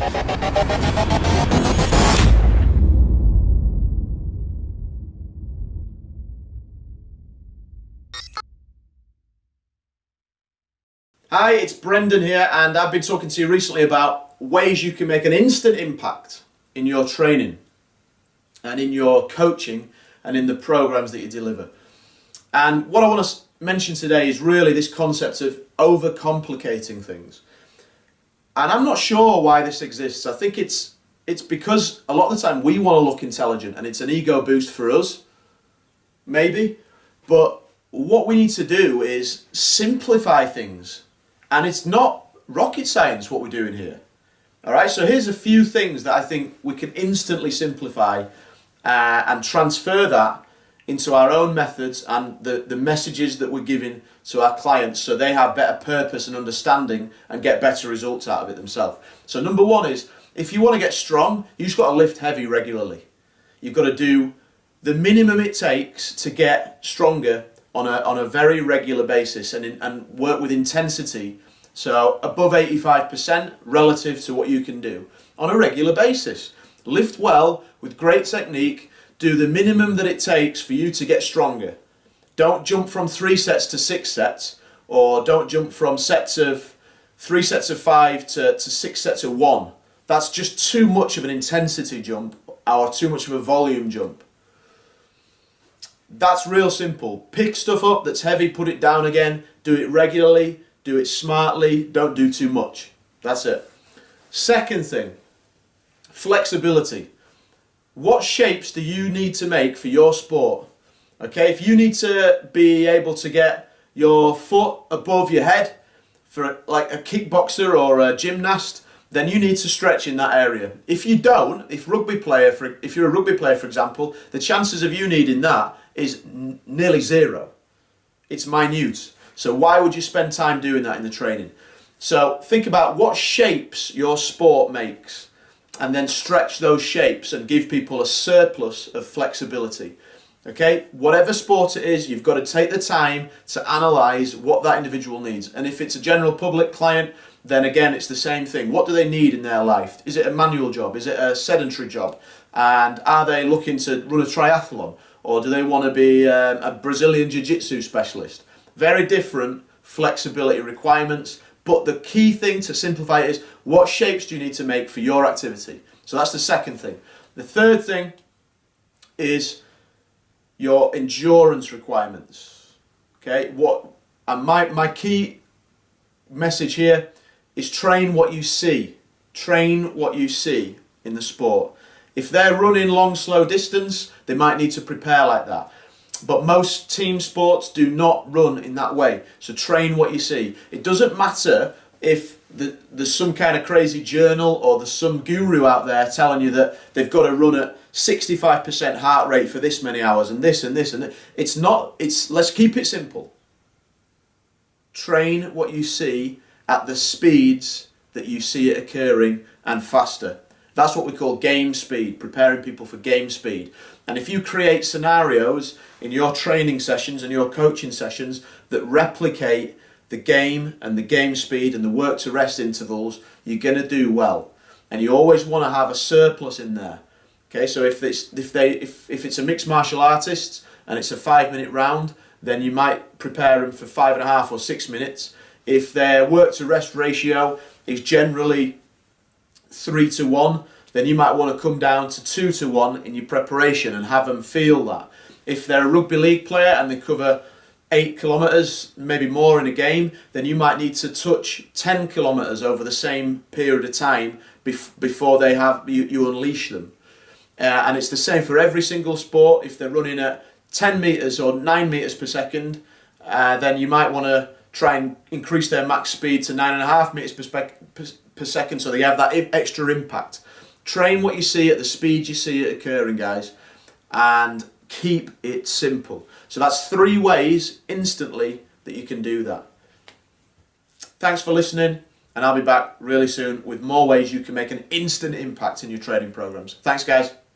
Hi, it's Brendan here and I've been talking to you recently about ways you can make an instant impact in your training and in your coaching and in the programs that you deliver. And what I want to mention today is really this concept of overcomplicating things. And I'm not sure why this exists. I think it's it's because a lot of the time we want to look intelligent and it's an ego boost for us, maybe. But what we need to do is simplify things and it's not rocket science what we're doing here. All right, so here's a few things that I think we can instantly simplify uh, and transfer that into our own methods and the, the messages that we're giving to our clients so they have better purpose and understanding and get better results out of it themselves. So number one is, if you want to get strong, you've got to lift heavy regularly. You've got to do the minimum it takes to get stronger on a, on a very regular basis and, in, and work with intensity, so above 85% relative to what you can do on a regular basis. Lift well with great technique, do the minimum that it takes for you to get stronger. Don't jump from three sets to six sets, or don't jump from sets of three sets of five to, to six sets of one. That's just too much of an intensity jump or too much of a volume jump. That's real simple. Pick stuff up that's heavy, put it down again, do it regularly, do it smartly, don't do too much. That's it. Second thing, flexibility. What shapes do you need to make for your sport? Okay, if you need to be able to get your foot above your head for like a kickboxer or a gymnast, then you need to stretch in that area. If you don't, if rugby player, for, if you're a rugby player, for example, the chances of you needing that is nearly zero. It's minute. So why would you spend time doing that in the training? So think about what shapes your sport makes and then stretch those shapes and give people a surplus of flexibility. Okay, whatever sport it is, you've got to take the time to analyse what that individual needs. And if it's a general public client, then again, it's the same thing. What do they need in their life? Is it a manual job? Is it a sedentary job? And are they looking to run a triathlon? Or do they want to be um, a Brazilian Jiu-Jitsu specialist? Very different flexibility requirements. But the key thing to simplify is what shapes do you need to make for your activity? So that's the second thing. The third thing is your endurance requirements. Okay, what and my, my key message here is train what you see. Train what you see in the sport. If they're running long, slow distance, they might need to prepare like that. But most team sports do not run in that way. So train what you see. It doesn't matter if the, there's some kind of crazy journal or there's some guru out there telling you that they've got to run at 65% heart rate for this many hours and this and this and this. It's not, it's, let's keep it simple. Train what you see at the speeds that you see it occurring and faster. That's what we call game speed, preparing people for game speed. And if you create scenarios in your training sessions and your coaching sessions that replicate the game and the game speed and the work to rest intervals, you're going to do well. And you always want to have a surplus in there. Okay, so if it's if they if, if it's a mixed martial artist and it's a five minute round, then you might prepare them for five and a half or six minutes. If their work to rest ratio is generally three to one, then you might want to come down to two to one in your preparation and have them feel that. If they're a rugby league player and they cover eight kilometres, maybe more in a game, then you might need to touch 10 kilometres over the same period of time bef before they have you, you unleash them. Uh, and it's the same for every single sport. If they're running at 10 metres or 9 metres per second, uh, then you might want to try and increase their max speed to 9.5 metres per, per, per second so they have that extra impact. Train what you see at the speed you see it occurring, guys, and keep it simple. So that's three ways instantly that you can do that. Thanks for listening and I'll be back really soon with more ways you can make an instant impact in your trading programs. Thanks guys.